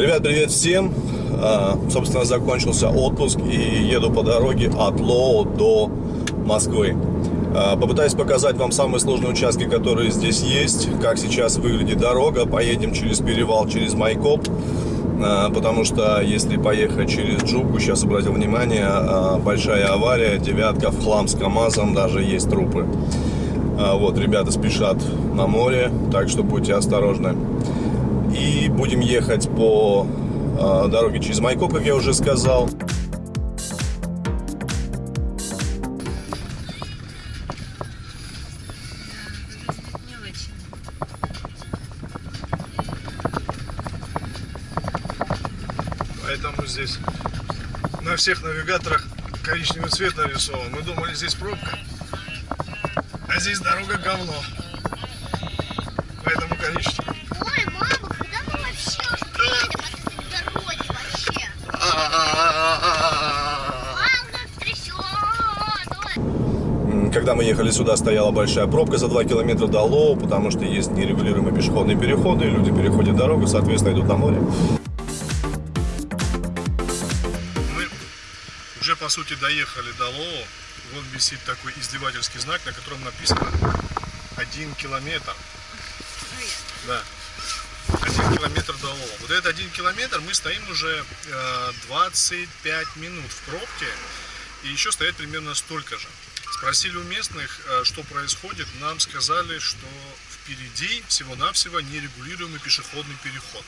Ребят, привет всем! А, собственно, закончился отпуск и еду по дороге от Лоу до Москвы. А, попытаюсь показать вам самые сложные участки, которые здесь есть, как сейчас выглядит дорога. Поедем через перевал, через Майкоп, а, потому что если поехать через Джуку, сейчас обратил внимание, большая авария, девятка в хлам с КамАЗом, даже есть трупы. Вот, ребята спешат на море, так что будьте осторожны. И будем ехать по э, дороге через Майкоп, как я уже сказал. Поэтому здесь на всех навигаторах коричневый цвет нарисован. Мы думали, здесь пробка, а здесь дорога говно. Когда мы ехали сюда, стояла большая пробка за 2 километра до Лоу, потому что есть нерегулируемые пешеходные переходы, и люди переходят дорогу, соответственно, идут на море. Мы уже, по сути, доехали до Лоу. Вот висит такой издевательский знак, на котором написано 1 километр. Да. Один километр до Лоу. Вот этот один километр мы стоим уже 25 э, минут в пробке. И еще стоять примерно столько же. Спросили у местных, э, что происходит. Нам сказали, что впереди всего-навсего нерегулируемый пешеходный переход.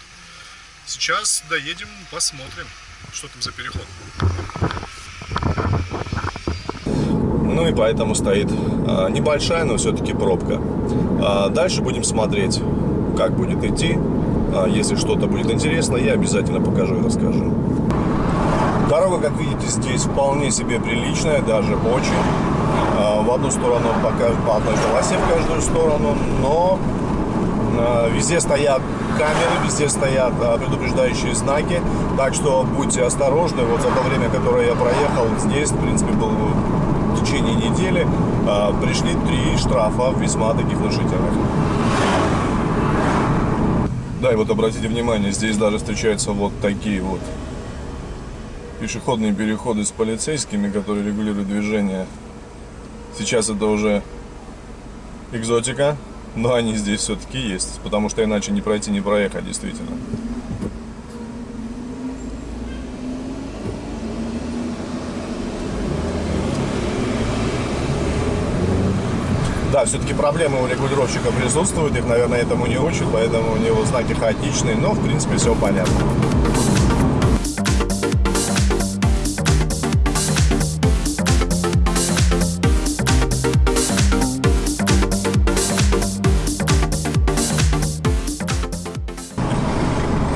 Сейчас доедем, посмотрим, что там за переход. Ну и поэтому стоит э, небольшая, но все-таки пробка. А дальше будем смотреть, как будет идти. А если что-то будет интересно, я обязательно покажу и расскажу. Дорога, как видите, здесь вполне себе приличная, даже очень. А, в одну сторону по одной полосе в каждую сторону, но а, везде стоят камеры, везде стоят предупреждающие знаки, так что будьте осторожны. Вот за то время, которое я проехал здесь, в принципе, был в течение недели, пришли три штрафа весьма таких внушительных. Да, и вот обратите внимание, здесь даже встречаются вот такие вот пешеходные переходы с полицейскими, которые регулируют движение. Сейчас это уже экзотика, но они здесь все-таки есть, потому что иначе не пройти, не проехать, действительно. Да, все-таки проблемы у регулировщика присутствуют, их, наверное, этому не учат, поэтому у него знаки хаотичные, но, в принципе, все понятно.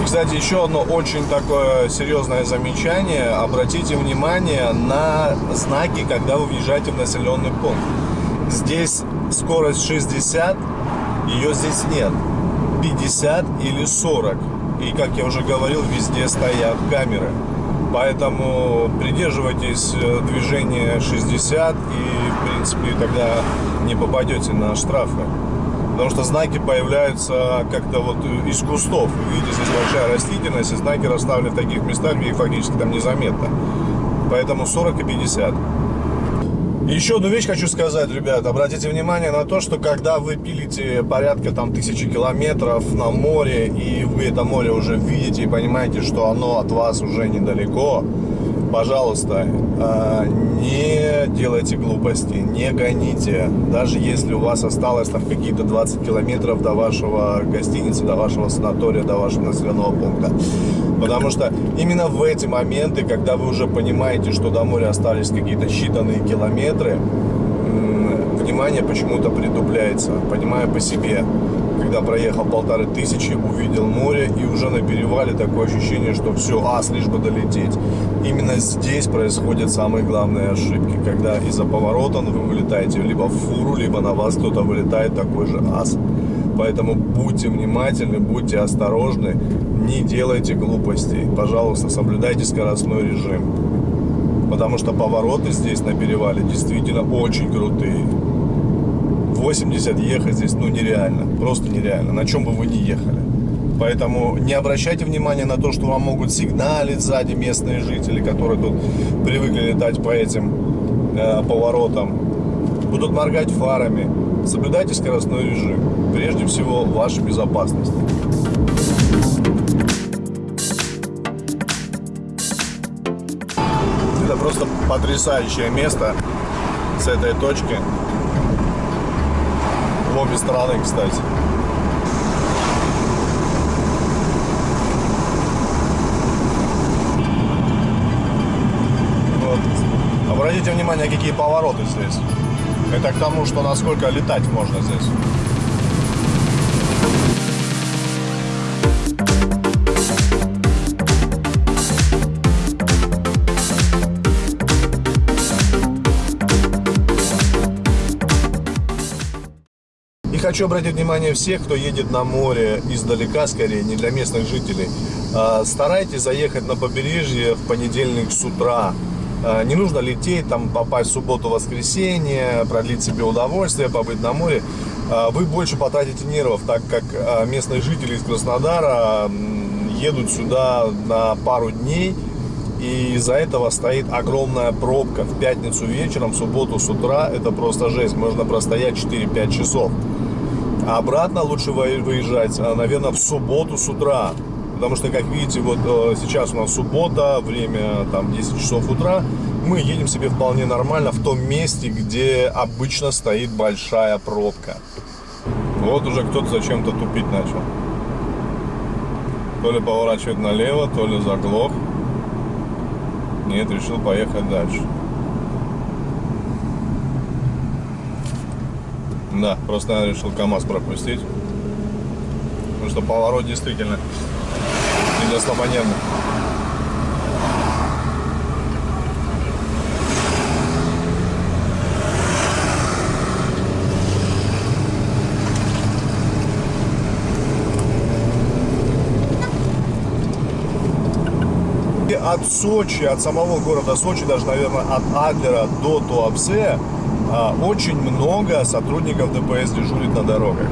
Кстати, еще одно очень такое серьезное замечание. Обратите внимание на знаки, когда вы въезжаете в населенный пункт. Здесь скорость 60, ее здесь нет. 50 или 40. И, как я уже говорил, везде стоят камеры. Поэтому придерживайтесь э, движения 60 и, в принципе, тогда не попадете на штрафы. Потому что знаки появляются как-то вот из кустов. Видите, здесь большая растительность, и знаки расставлены в таких местах, где их фактически там незаметно. Поэтому 40 и 50. Еще одну вещь хочу сказать, ребят. Обратите внимание на то, что когда вы пилите порядка там тысячи километров на море, и вы это море уже видите и понимаете, что оно от вас уже недалеко, пожалуйста, а, не делайте глупости, не гоните. Даже если у вас осталось там какие-то 20 километров до вашего гостиницы, до вашего санатория, до вашего населенного пункта. Потому что именно в эти моменты, когда вы уже понимаете, что до моря остались какие-то считанные километры, внимание почему-то притупляется, понимая по себе когда проехал полторы тысячи, увидел море и уже на перевале такое ощущение, что все, ас, лишь бы долететь. Именно здесь происходят самые главные ошибки, когда из-за поворота вы вылетаете либо в фуру, либо на вас кто-то вылетает такой же ас. Поэтому будьте внимательны, будьте осторожны, не делайте глупостей. Пожалуйста, соблюдайте скоростной режим. Потому что повороты здесь на перевале действительно очень крутые. 80 ехать здесь, ну, нереально. Просто нереально. На чем бы вы ни ехали. Поэтому не обращайте внимания на то, что вам могут сигналить сзади местные жители, которые тут привыкли летать по этим э, поворотам. Будут моргать фарами. Соблюдайте скоростной режим. Прежде всего, ваша безопасность. Это просто потрясающее место с этой точки. Обе стороны, кстати. Обратите внимание, какие повороты здесь. Это к тому, что насколько летать можно здесь. Хочу обратить внимание всех, кто едет на море издалека, скорее, не для местных жителей. А, старайтесь заехать на побережье в понедельник с утра. А, не нужно лететь, там попасть в субботу-воскресенье, продлить себе удовольствие, побыть на море. А, вы больше потратите нервов, так как местные жители из Краснодара едут сюда на пару дней. И из-за этого стоит огромная пробка в пятницу вечером, в субботу с утра. Это просто жесть. Можно простоять 4-5 часов. А обратно лучше выезжать, наверное, в субботу с утра. Потому что, как видите, вот э, сейчас у нас суббота, время там 10 часов утра. Мы едем себе вполне нормально в том месте, где обычно стоит большая пробка. Вот уже кто-то зачем-то тупить начал. То ли поворачивает налево, то ли заглох. Нет, решил поехать дальше. Да, просто я решил КАМАЗ пропустить. Потому что поворот действительно для слабонервных. от Сочи, от самого города Сочи, даже, наверное, от Адлера до Туапсе, очень много сотрудников ДПС дежурит на дорогах.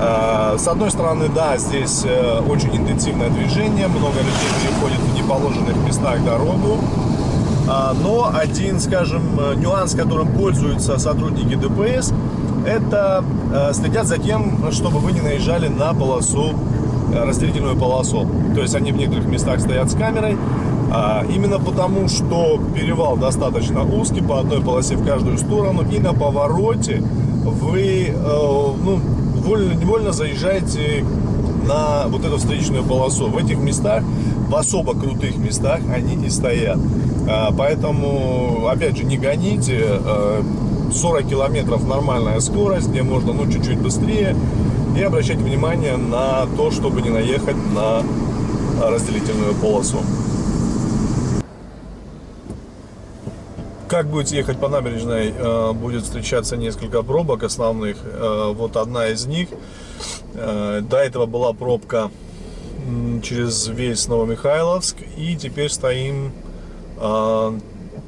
Э, с одной стороны, да, здесь э, очень интенсивное движение, много людей переходит в неположенных местах дорогу. А, но один, скажем, э, нюанс, которым пользуются сотрудники ДПС, это следят за тем, чтобы вы не наезжали на полосу, разделительную полосу. То есть они в некоторых местах стоят с камерой, а, именно потому, что перевал достаточно узкий, по одной полосе в каждую сторону, и на повороте вы, ну, вольно-невольно заезжаете на вот эту встречную полосу. В этих местах, в особо крутых местах, они и стоят. А, поэтому, опять же, не гоните. 40 а, километров нормальная скорость, где можно ну чуть-чуть быстрее. И обращать внимание на то, чтобы не наехать на разделительную полосу. Как будете ехать по набережной, э, будет встречаться несколько пробок основных. Э, вот одна из них. Э, до этого была пробка через весь Новомихайловск. И теперь стоим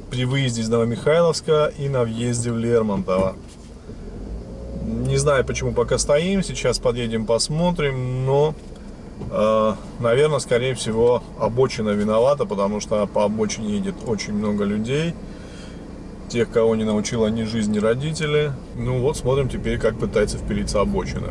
при выезде из Новомихайловска и на въезде в Лермонтово. Не знаю, почему пока стоим. Сейчас подъедем, посмотрим. Но, наверное, скорее всего, обочина виновата, потому что по обочине едет очень много людей тех, кого не научила ни жизнь, ни родители. Ну вот, смотрим теперь, как пытается впилиться обочина.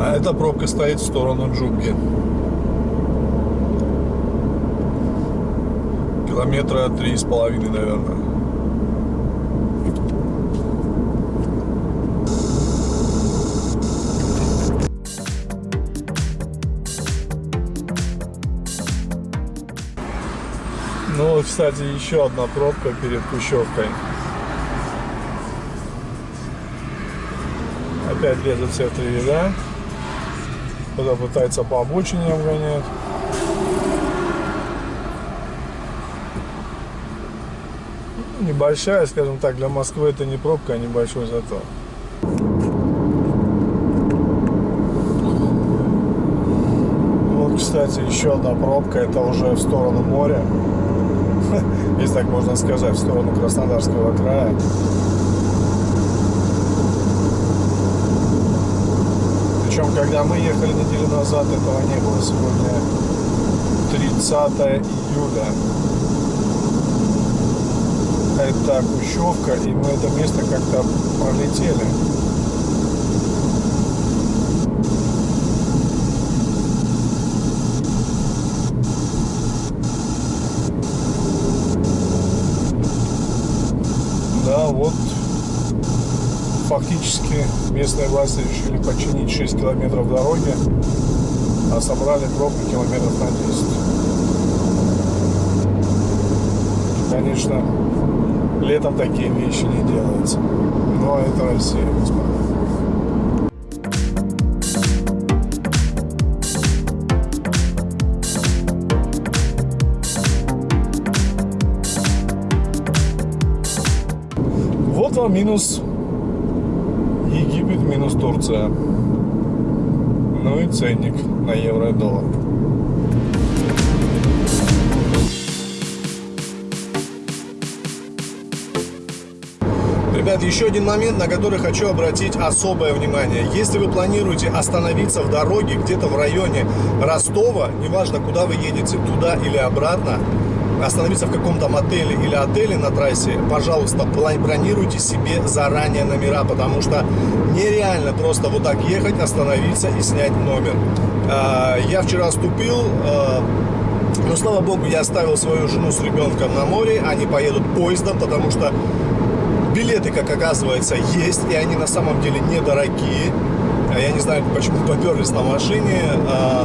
А эта пробка стоит в сторону Джубги. Километра три с половиной, наверное. Ну, кстати, еще одна пробка перед Кущевкой. Опять лезут все три ряда. Кто-то пытается по обочине обгонять. небольшая, скажем так, для Москвы это не пробка, а небольшой затор. Вот, кстати, еще одна пробка, это уже в сторону моря, если так можно сказать, в сторону Краснодарского края. Причем, когда мы ехали неделю назад, этого не было. Сегодня 30 июля. Это Кущевка, и мы это место как-то пролетели. Да, вот фактически местные власти решили починить 6 километров дороги, а собрали пробку километров на 10. Конечно, летом такие вещи не делаются. Но это Россия, господа. Вот вам минус Египет, минус Турция. Ну и ценник на евро и доллар. Ребят, еще один момент, на который хочу обратить особое внимание. Если вы планируете остановиться в дороге где-то в районе Ростова, неважно, куда вы едете, туда или обратно, остановиться в каком-то мотеле или отеле на трассе, пожалуйста, бронируйте себе заранее номера, потому что нереально просто вот так ехать, остановиться и снять номер. А, я вчера ступил, а, но, слава богу, я оставил свою жену с ребенком на море, они поедут поездом, потому что билеты, как оказывается, есть, и они на самом деле недорогие. Я не знаю, почему поперлись на машине.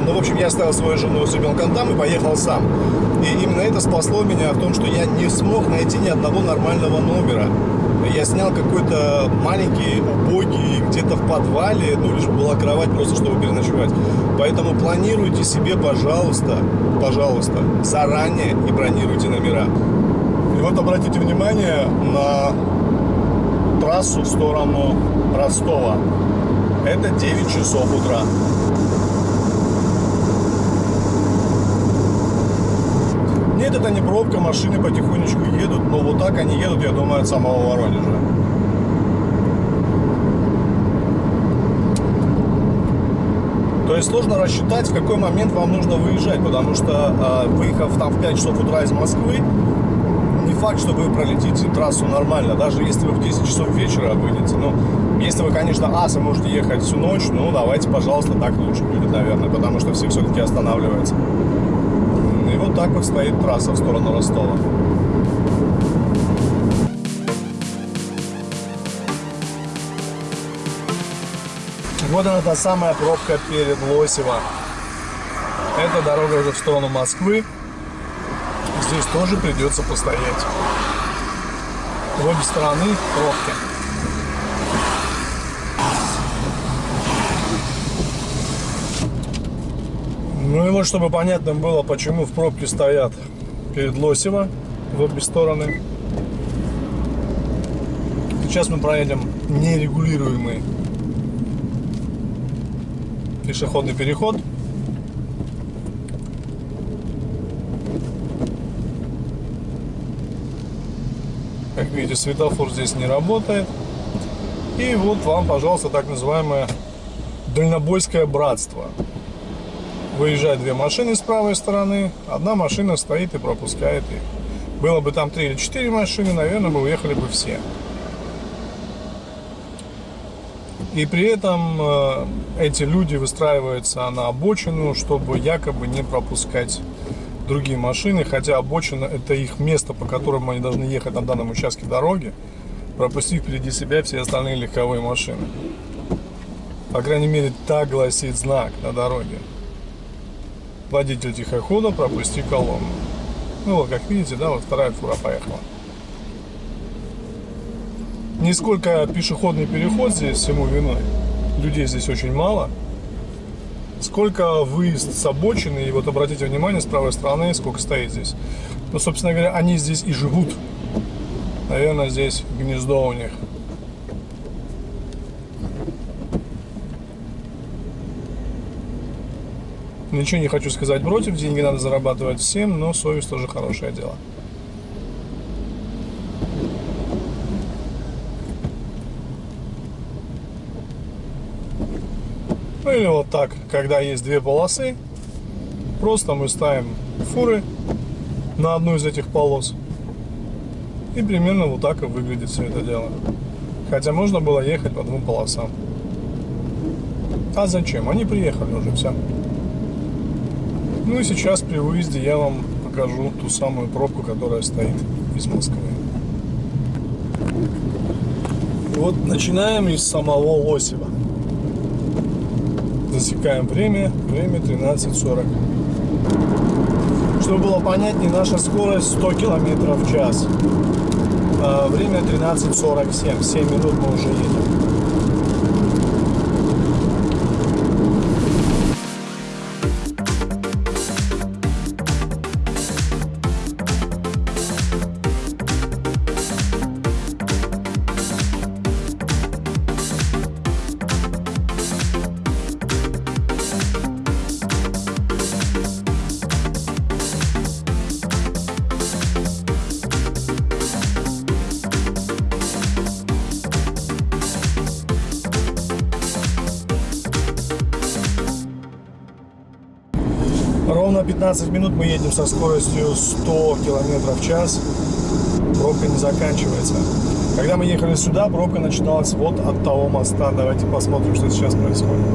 Ну, в общем, я оставил свою жену с ребенком там и поехал сам. И именно это спасло меня в том, что я не смог найти ни одного нормального номера. Я снял какой-то маленький, убогий, где-то в подвале, ну, лишь была кровать просто, чтобы переночевать. Поэтому планируйте себе, пожалуйста, пожалуйста, заранее и бронируйте номера. И вот обратите внимание на трассу в сторону Ростова. Это 9 часов утра. Нет, это не пробка, машины потихонечку едут, но вот так они едут, я думаю, от самого Воронежа. То есть сложно рассчитать, в какой момент вам нужно выезжать, потому что выехав там в 5 часов утра из Москвы, факт, что вы пролетите трассу нормально, даже если вы в 10 часов вечера выйдете. Ну, если вы, конечно, аса можете ехать всю ночь, ну, давайте, пожалуйста, так лучше будет, наверное, потому что все все-таки останавливаются. И вот так вот стоит трасса в сторону Ростова. Вот она та самая пробка перед Лосево. Это дорога уже в сторону Москвы. Здесь тоже придется постоять. В обе стороны пробки. Ну и вот, чтобы понятно было, почему в пробке стоят перед Лосево в обе стороны. Сейчас мы проедем нерегулируемый пешеходный переход. Как видите, светофор здесь не работает. И вот вам, пожалуйста, так называемое дальнобойское братство. Выезжают две машины с правой стороны, одна машина стоит и пропускает их. Было бы там три или четыре машины, наверное, мы уехали бы все. И при этом э, эти люди выстраиваются на обочину, чтобы якобы не пропускать другие машины, хотя обочина это их место, по которому они должны ехать на данном участке дороги, пропустив впереди себя все остальные легковые машины. По крайней мере, так гласит знак на дороге. Водитель тихохода, пропусти колонну. Ну вот, как видите, да, вот вторая фура поехала. Нисколько пешеходный переход здесь всему виной. Людей здесь очень мало. Сколько выезд с обочины, и вот обратите внимание, с правой стороны, сколько стоит здесь. Ну, собственно говоря, они здесь и живут. Наверное, здесь гнездо у них. Ничего не хочу сказать против, деньги надо зарабатывать всем, но совесть тоже хорошее дело. Ну или вот так, когда есть две полосы, просто мы ставим фуры на одну из этих полос. И примерно вот так и выглядит все это дело. Хотя можно было ехать по двум полосам. А зачем? Они приехали уже, все. Ну и сейчас при выезде я вам покажу ту самую пробку, которая стоит из Москвы. Вот начинаем из самого Лосева. Засекаем время. Время 13.40. Чтобы было понятнее, наша скорость 100 км в час. А время 13.47. 7 минут мы уже едем. 15 минут мы едем со скоростью 100 км в час. Пробка не заканчивается. Когда мы ехали сюда, пробка начиналась вот от того моста. Давайте посмотрим, что сейчас происходит.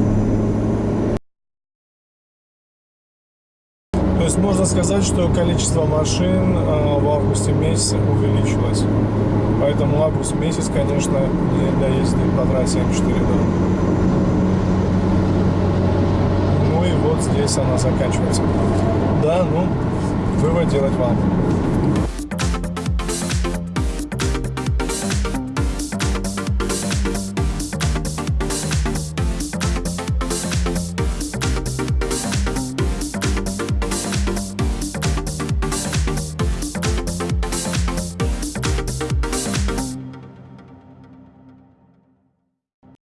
То есть можно сказать, что количество машин э, в августе месяце увеличилось. Поэтому август месяц, конечно, не езды по трассе М4 дорог. Здесь она заканчивается. Да, ну, вывод делать вам.